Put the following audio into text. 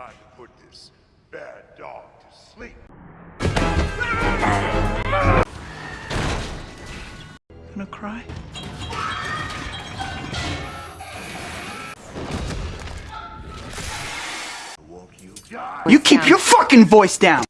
time to put this bad dog to sleep. Gonna cry? You keep your fucking voice down!